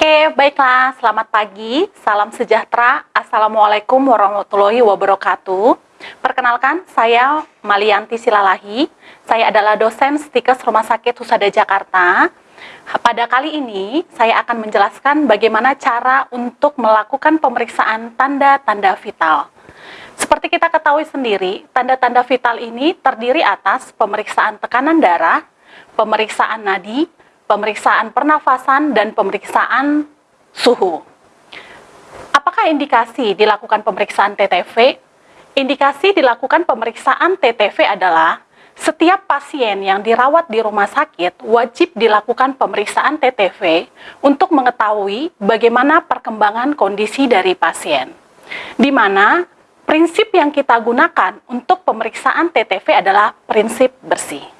Oke, baiklah. Selamat pagi, salam sejahtera. Assalamualaikum warahmatullahi wabarakatuh. Perkenalkan, saya Malianti Silalahi. Saya adalah dosen Stikes Rumah Sakit Husada Jakarta. Pada kali ini, saya akan menjelaskan bagaimana cara untuk melakukan pemeriksaan tanda-tanda vital. Seperti kita ketahui sendiri, tanda-tanda vital ini terdiri atas pemeriksaan tekanan darah, pemeriksaan nadi, pemeriksaan pernafasan, dan pemeriksaan suhu. Apakah indikasi dilakukan pemeriksaan TTV? Indikasi dilakukan pemeriksaan TTV adalah setiap pasien yang dirawat di rumah sakit wajib dilakukan pemeriksaan TTV untuk mengetahui bagaimana perkembangan kondisi dari pasien. Di mana prinsip yang kita gunakan untuk pemeriksaan TTV adalah prinsip bersih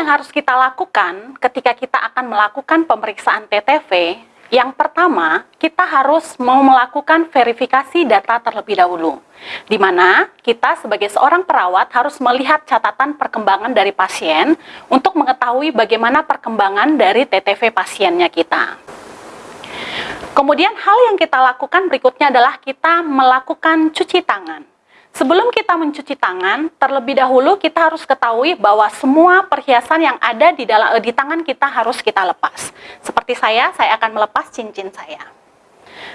yang harus kita lakukan ketika kita akan melakukan pemeriksaan TTV? Yang pertama, kita harus mau melakukan verifikasi data terlebih dahulu, di mana kita sebagai seorang perawat harus melihat catatan perkembangan dari pasien untuk mengetahui bagaimana perkembangan dari TTV pasiennya kita. Kemudian hal yang kita lakukan berikutnya adalah kita melakukan cuci tangan. Sebelum kita mencuci tangan, terlebih dahulu kita harus ketahui bahwa semua perhiasan yang ada di dalam di tangan kita harus kita lepas. Seperti saya, saya akan melepas cincin saya.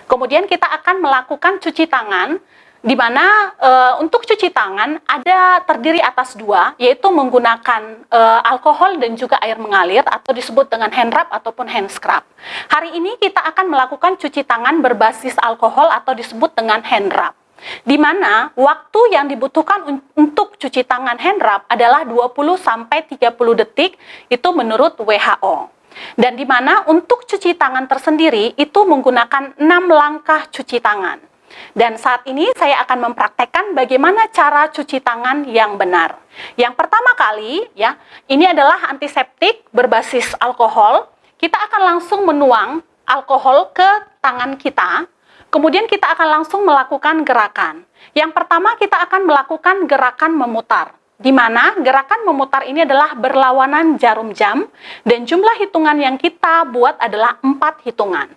Kemudian kita akan melakukan cuci tangan di mana e, untuk cuci tangan ada terdiri atas dua, yaitu menggunakan e, alkohol dan juga air mengalir atau disebut dengan hand rub ataupun hand scrub. Hari ini kita akan melakukan cuci tangan berbasis alkohol atau disebut dengan hand rub di mana waktu yang dibutuhkan untuk cuci tangan hand rub adalah 20 sampai 30 detik itu menurut WHO. Dan di mana untuk cuci tangan tersendiri itu menggunakan 6 langkah cuci tangan. Dan saat ini saya akan mempraktekkan bagaimana cara cuci tangan yang benar. Yang pertama kali ya, ini adalah antiseptik berbasis alkohol. Kita akan langsung menuang alkohol ke tangan kita Kemudian kita akan langsung melakukan gerakan. Yang pertama kita akan melakukan gerakan memutar. Di mana gerakan memutar ini adalah berlawanan jarum jam dan jumlah hitungan yang kita buat adalah empat hitungan.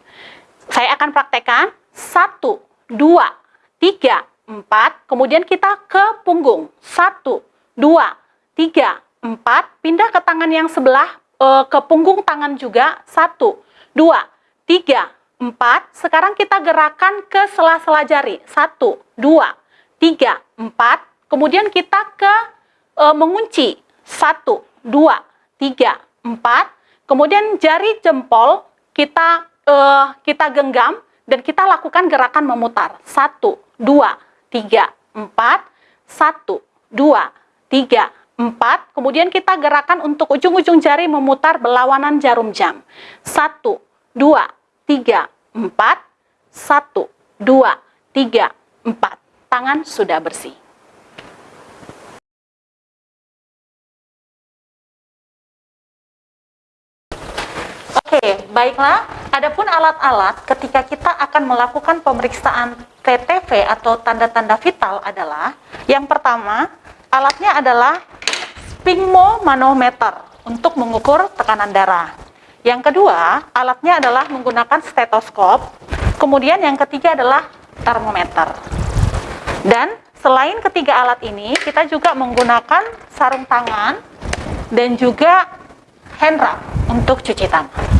Saya akan praktekkan satu, dua, tiga, empat. Kemudian kita ke punggung satu, dua, tiga, empat. Pindah ke tangan yang sebelah eh, ke punggung tangan juga satu, dua, tiga, 4, sekarang kita gerakan ke sela-sela jari. 1, 2, 3, 4. Kemudian kita ke e, mengunci. 1, 2, 3, 4. Kemudian jari jempol kita e, kita genggam dan kita lakukan gerakan memutar. 1, 2, 3, 4. 1, 2, 3, 4. Kemudian kita gerakan untuk ujung-ujung jari memutar berlawanan jarum jam. 1, 2, tiga, empat, satu, dua, tiga, empat. Tangan sudah bersih. Oke, baiklah. Adapun alat-alat ketika kita akan melakukan pemeriksaan TTV atau tanda-tanda vital adalah yang pertama, alatnya adalah sphygmomanometer untuk mengukur tekanan darah. Yang kedua, alatnya adalah menggunakan stetoskop. Kemudian yang ketiga adalah termometer. Dan selain ketiga alat ini, kita juga menggunakan sarung tangan dan juga hand rub untuk cuci tangan.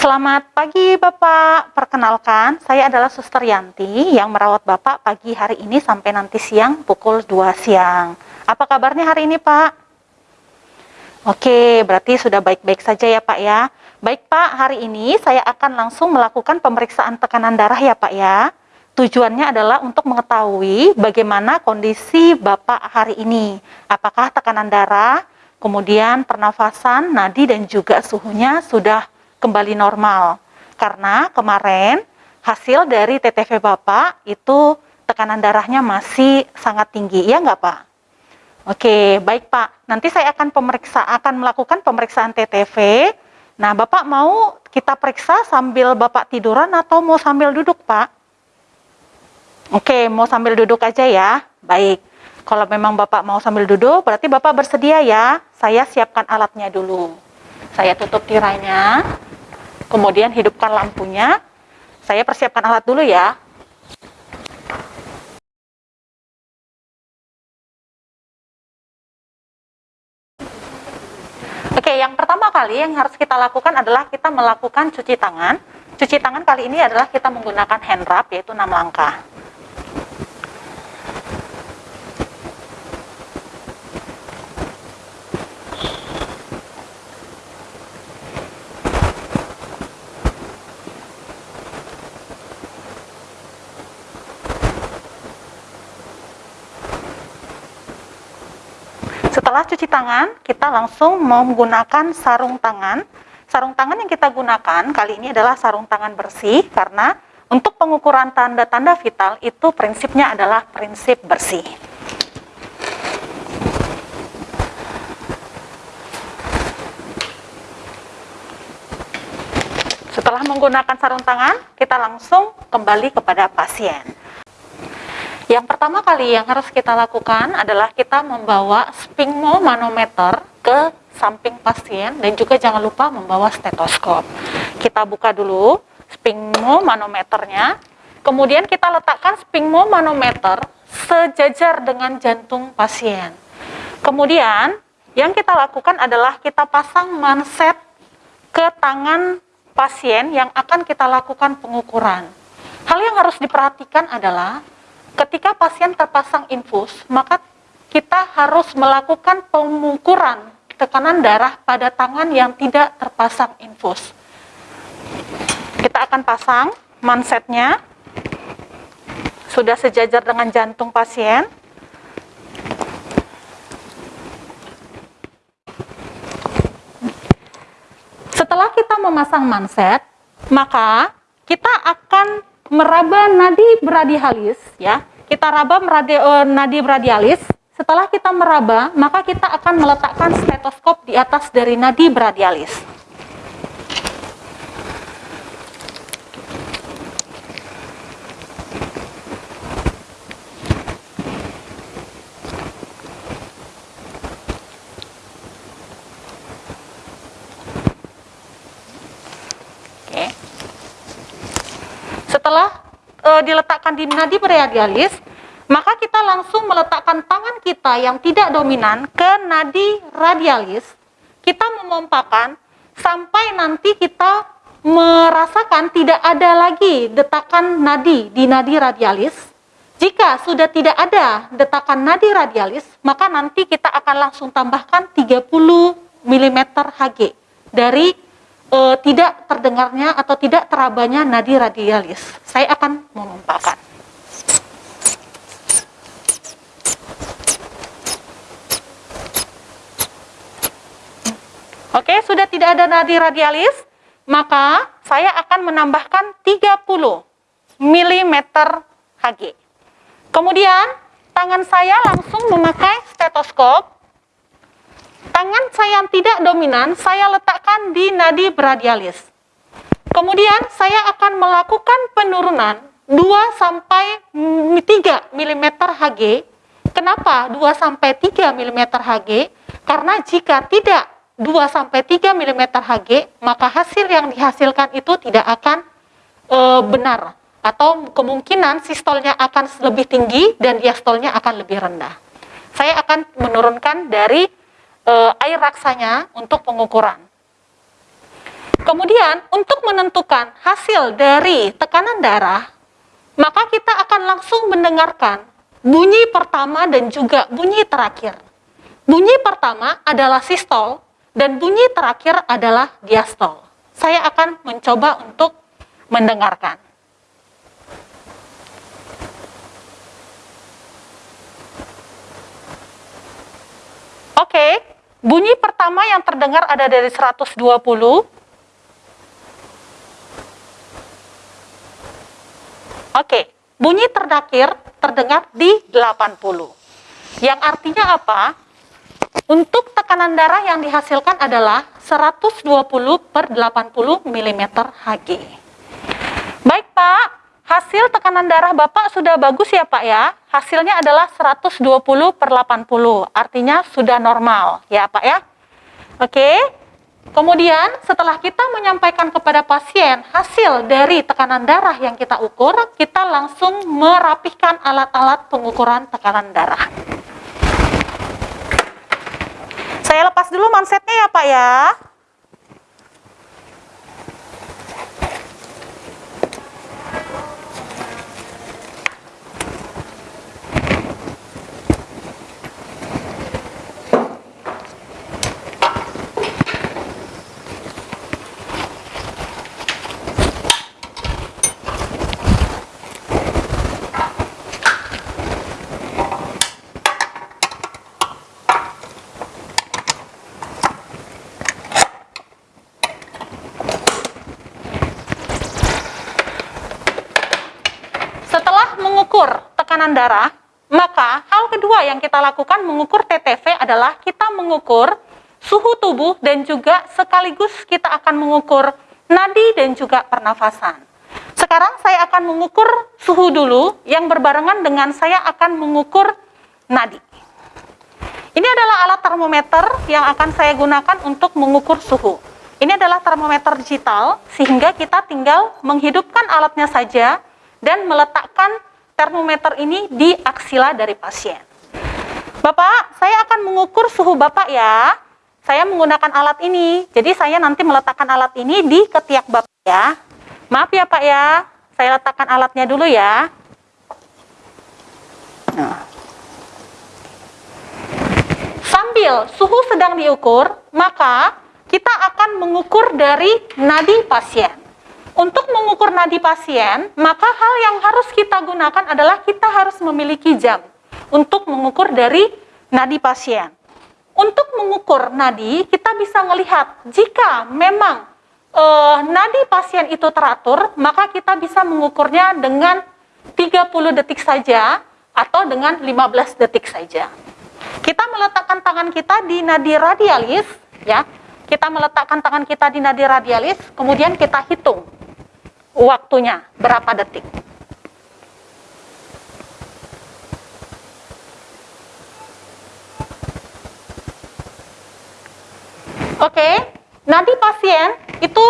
Selamat pagi Bapak, perkenalkan saya adalah Suster Yanti yang merawat Bapak pagi hari ini sampai nanti siang pukul 2 siang. Apa kabarnya hari ini Pak? Oke, berarti sudah baik-baik saja ya Pak ya. Baik Pak, hari ini saya akan langsung melakukan pemeriksaan tekanan darah ya Pak ya. Tujuannya adalah untuk mengetahui bagaimana kondisi Bapak hari ini. Apakah tekanan darah, kemudian pernafasan, nadi dan juga suhunya sudah kembali normal. Karena kemarin hasil dari TTV Bapak itu tekanan darahnya masih sangat tinggi, ya nggak Pak? Oke, baik Pak. Nanti saya akan pemeriksa akan melakukan pemeriksaan TTV. Nah, Bapak mau kita periksa sambil Bapak tiduran atau mau sambil duduk, Pak? Oke, mau sambil duduk aja ya. Baik. Kalau memang Bapak mau sambil duduk, berarti Bapak bersedia ya. Saya siapkan alatnya dulu. Saya tutup tirainya. Kemudian hidupkan lampunya. Saya persiapkan alat dulu ya. Oke, yang pertama kali yang harus kita lakukan adalah kita melakukan cuci tangan. Cuci tangan kali ini adalah kita menggunakan hand rub, yaitu 6 langkah. Setelah cuci tangan, kita langsung menggunakan sarung tangan. Sarung tangan yang kita gunakan kali ini adalah sarung tangan bersih karena untuk pengukuran tanda-tanda vital itu prinsipnya adalah prinsip bersih. Setelah menggunakan sarung tangan, kita langsung kembali kepada pasien. Yang pertama kali yang harus kita lakukan adalah kita membawa sphygmomanometer ke samping pasien dan juga jangan lupa membawa stetoskop. Kita buka dulu sphygmomanometernya, kemudian kita letakkan sphygmomanometer sejajar dengan jantung pasien. Kemudian yang kita lakukan adalah kita pasang manset ke tangan pasien yang akan kita lakukan pengukuran. Hal yang harus diperhatikan adalah ketika pasien terpasang infus, maka kita harus melakukan pengukuran tekanan darah pada tangan yang tidak terpasang infus. Kita akan pasang mansetnya, sudah sejajar dengan jantung pasien. Setelah kita memasang manset, maka kita akan meraba nadi bradialis ya. Kita raba meradi, uh, nadi bradialis. Setelah kita meraba, maka kita akan meletakkan stetoskop di atas dari nadi bradialis. setelah diletakkan di nadi radialis, maka kita langsung meletakkan tangan kita yang tidak dominan ke nadi radialis. Kita memompakan sampai nanti kita merasakan tidak ada lagi detakan nadi di nadi radialis. Jika sudah tidak ada detakan nadi radialis, maka nanti kita akan langsung tambahkan 30 mm Hg dari e, tidak terdengarnya atau tidak terabanya nadi radialis. Saya akan menumpahkan. Oke, sudah tidak ada nadi radialis, maka saya akan menambahkan 30 mm Hg. Kemudian, tangan saya langsung memakai stetoskop Tangan saya yang tidak dominan, saya letakkan di nadi bradialis. Kemudian saya akan melakukan penurunan 2 sampai 3 mm Hg. Kenapa 2 sampai 3 mm Hg? Karena jika tidak 2 sampai 3 mm Hg, maka hasil yang dihasilkan itu tidak akan e, benar atau kemungkinan sistolnya akan lebih tinggi dan diastolnya akan lebih rendah. Saya akan menurunkan dari e, air raksanya untuk pengukuran. Kemudian untuk menentukan hasil dari tekanan darah, maka kita akan langsung mendengarkan bunyi pertama dan juga bunyi terakhir. Bunyi pertama adalah sistol dan bunyi terakhir adalah diastol. Saya akan mencoba untuk mendengarkan. Oke, bunyi pertama yang terdengar ada dari 120. Oke, bunyi terakhir terdengar di 80. Yang artinya apa? Untuk tekanan darah yang dihasilkan adalah 120 per 80 mm Hg. Baik Pak, hasil tekanan darah Bapak sudah bagus ya Pak ya. Hasilnya adalah 120 per 80, artinya sudah normal ya Pak ya. Oke, kemudian setelah kita menyampaikan kepada pasien hasil dari tekanan darah yang kita ukur, kita langsung merapihkan alat-alat pengukuran tekanan darah. Saya lepas dulu mansetnya ya Pak ya. mengukur tekanan darah, maka hal kedua yang kita lakukan mengukur TTV adalah kita mengukur suhu tubuh dan juga sekaligus kita akan mengukur nadi dan juga pernafasan. Sekarang saya akan mengukur suhu dulu yang berbarengan dengan saya akan mengukur nadi. Ini adalah alat termometer yang akan saya gunakan untuk mengukur suhu. Ini adalah termometer digital sehingga kita tinggal menghidupkan alatnya saja dan meletakkan termometer ini di aksila dari pasien. Bapak, saya akan mengukur suhu Bapak ya. Saya menggunakan alat ini. Jadi saya nanti meletakkan alat ini di ketiak Bapak ya. Maaf ya Pak ya. Saya letakkan alatnya dulu ya. Nah. Sambil suhu sedang diukur, maka kita akan mengukur dari nadi pasien. Untuk mengukur nadi pasien, maka hal yang harus kita gunakan adalah kita harus memiliki jam untuk mengukur dari nadi pasien. Untuk mengukur nadi, kita bisa melihat jika memang e, nadi pasien itu teratur, maka kita bisa mengukurnya dengan 30 detik saja atau dengan 15 detik saja. Kita meletakkan tangan kita di nadi radialis, ya. Kita meletakkan tangan kita di nadi radialis, kemudian kita hitung waktunya berapa detik. Oke, nanti pasien itu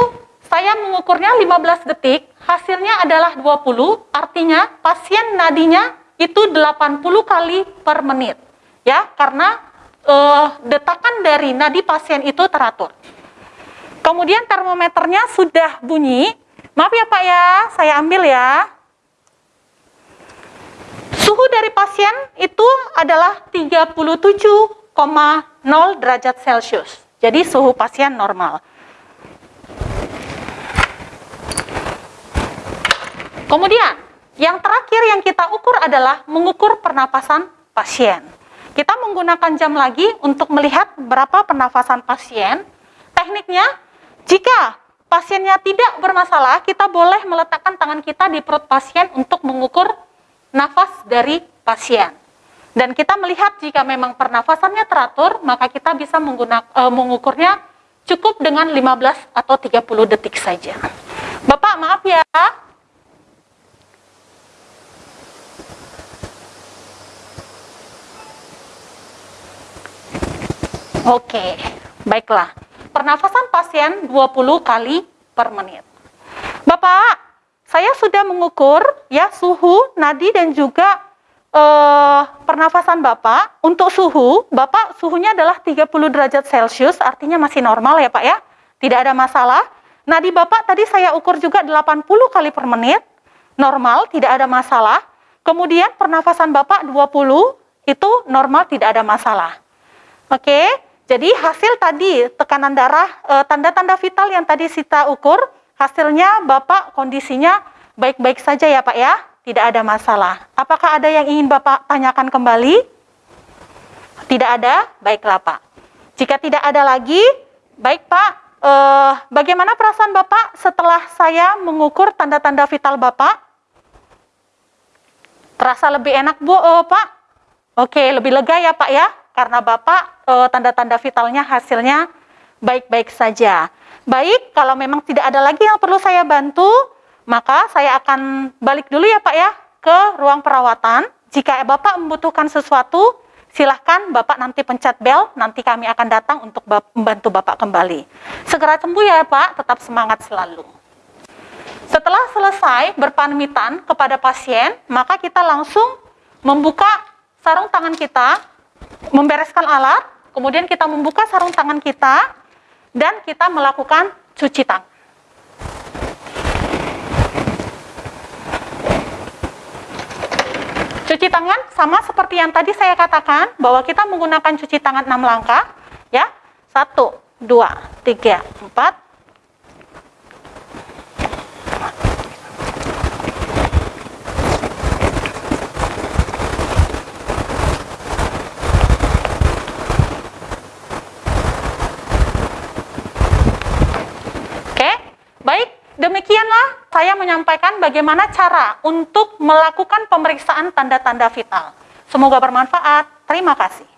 saya mengukurnya 15 detik, hasilnya adalah 20, artinya pasien nadinya itu 80 kali per menit. Ya, karena uh, detakan dari nadi pasien itu teratur. Kemudian termometernya sudah bunyi, Maaf ya Pak ya, saya ambil ya. Suhu dari pasien itu adalah 37,0 derajat Celcius. Jadi suhu pasien normal. Kemudian, yang terakhir yang kita ukur adalah mengukur pernapasan pasien. Kita menggunakan jam lagi untuk melihat berapa pernafasan pasien. Tekniknya, jika pasiennya tidak bermasalah, kita boleh meletakkan tangan kita di perut pasien untuk mengukur nafas dari pasien. Dan kita melihat jika memang pernafasannya teratur, maka kita bisa menggunakan, e, mengukurnya cukup dengan 15 atau 30 detik saja. Bapak, maaf ya. Oke, baiklah pernafasan pasien 20 kali per menit. Bapak, saya sudah mengukur ya suhu, nadi dan juga eh, pernafasan Bapak. Untuk suhu, Bapak suhunya adalah 30 derajat Celcius, artinya masih normal ya Pak ya. Tidak ada masalah. Nadi Bapak tadi saya ukur juga 80 kali per menit, normal, tidak ada masalah. Kemudian pernafasan Bapak 20 itu normal, tidak ada masalah. Oke, jadi hasil tadi tekanan darah, eh, tanda-tanda vital yang tadi Sita ukur, hasilnya Bapak kondisinya baik-baik saja ya Pak ya, tidak ada masalah. Apakah ada yang ingin Bapak tanyakan kembali? Tidak ada? Baiklah Pak. Jika tidak ada lagi, baik Pak, eh, bagaimana perasaan Bapak setelah saya mengukur tanda-tanda vital Bapak? Terasa lebih enak Bu, eh, Pak? Oke, lebih lega ya Pak ya? Karena Bapak eh, tanda-tanda uh, vitalnya hasilnya baik-baik saja. Baik, kalau memang tidak ada lagi yang perlu saya bantu, maka saya akan balik dulu ya Pak ya ke ruang perawatan. Jika Bapak membutuhkan sesuatu, silahkan Bapak nanti pencet bel, nanti kami akan datang untuk membantu Bapak kembali. Segera sembuh ya Pak, tetap semangat selalu. Setelah selesai berpamitan kepada pasien, maka kita langsung membuka sarung tangan kita, membereskan alat, kemudian kita membuka sarung tangan kita, dan kita melakukan cuci tangan. Cuci tangan sama seperti yang tadi saya katakan bahwa kita menggunakan cuci tangan 6 langkah ya. 1 2 3 4 demikianlah saya menyampaikan bagaimana cara untuk melakukan pemeriksaan tanda-tanda vital. Semoga bermanfaat. Terima kasih.